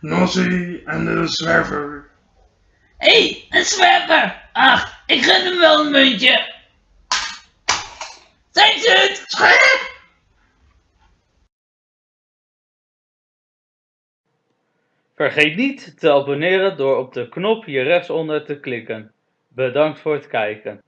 Nossie en de zwerver. Hé, hey, een zwerver! Ach, ik gun hem wel een muntje. Zijn ze het? Scherp! Vergeet niet te abonneren door op de knop hier rechtsonder te klikken. Bedankt voor het kijken.